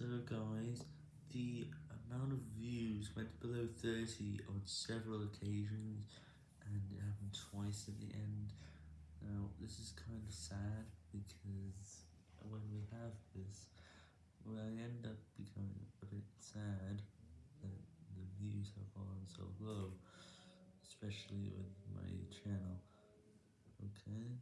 So guys, the amount of views went below 30 on several occasions, and it happened twice at the end. Now, this is kind of sad, because when we have this, well, I end up becoming a bit sad that the views have fallen so low, especially with my channel, okay?